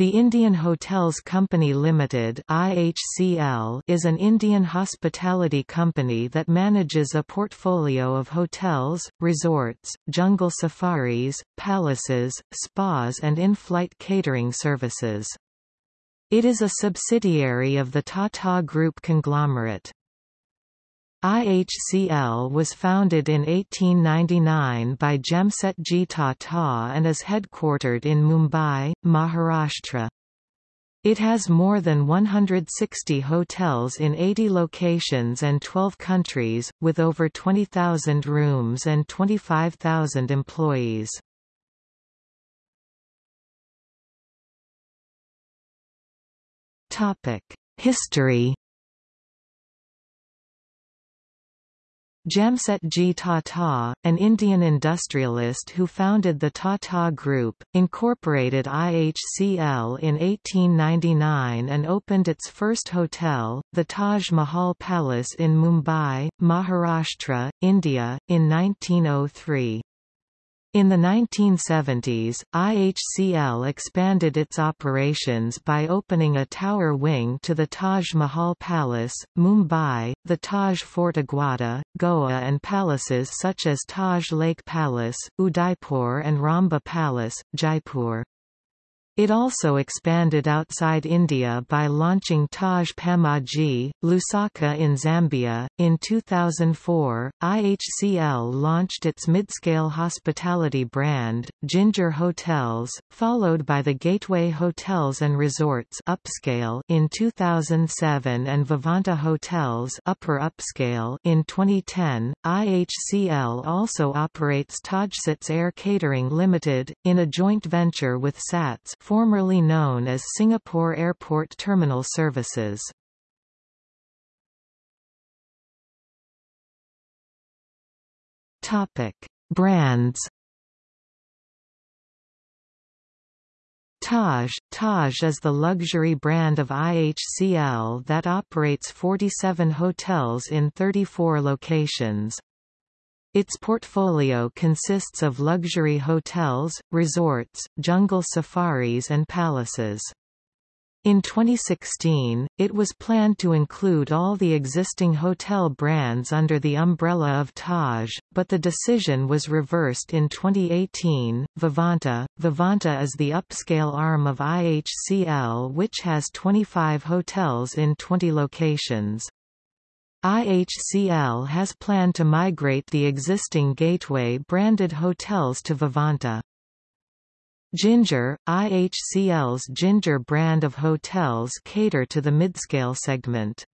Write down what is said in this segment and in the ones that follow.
The Indian Hotels Company Limited (IHCL) is an Indian hospitality company that manages a portfolio of hotels, resorts, jungle safaris, palaces, spas and in-flight catering services. It is a subsidiary of the Tata Group conglomerate. IHCL was founded in 1899 by Jamsetji Tata and is headquartered in Mumbai, Maharashtra. It has more than 160 hotels in 80 locations and 12 countries, with over 20,000 rooms and 25,000 employees. History Jamsetji Tata, an Indian industrialist who founded the Tata Group, incorporated IHCL in 1899 and opened its first hotel, the Taj Mahal Palace in Mumbai, Maharashtra, India, in 1903. In the 1970s, IHCL expanded its operations by opening a tower wing to the Taj Mahal Palace, Mumbai, the Taj Fort Aguada, Goa and palaces such as Taj Lake Palace, Udaipur and Rambagh Palace, Jaipur. It also expanded outside India by launching Taj Pamodzi, Lusaka in Zambia. In 2004, IHCL launched its midscale hospitality brand, Ginger Hotels, followed by the Gateway Hotels and Resorts upscale in 2007 and Vivanta Hotels upper upscale in 2010. IHCL also operates Tajsats Air Catering Limited, in a joint venture with SATS formerly known as Singapore Airport Terminal Services. Topic: Brands. Taj Taj is the luxury brand of IHCL that operates 47 hotels in 34 locations. Its portfolio consists of luxury hotels, resorts, jungle safaris and palaces. In 2016, it was planned to include all the existing hotel brands under the umbrella of Taj, but the decision was reversed in 2018. Vivanta Vivanta is the upscale arm of IHCL which has 25 hotels in 20 locations. IHCL has planned to migrate the existing Gateway branded hotels to Vivanta. Ginger, IHCL's Ginger brand of hotels cater to the midscale segment.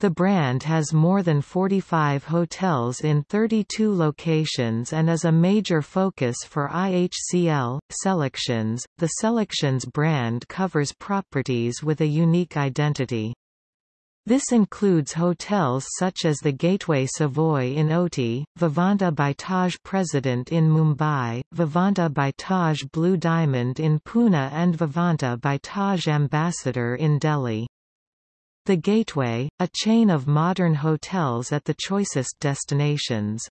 The brand has more than 45 hotels in 32 locations and is a major focus for IHCL. Selections The Selections brand covers properties with a unique identity. This includes hotels such as the Gateway Savoy in Ooty, Vivanta by Taj President in Mumbai, Vivanta by Taj Blue Diamond in Pune and Vivanta by Taj Ambassador in Delhi. The Gateway, a chain of modern hotels at the choicest destinations.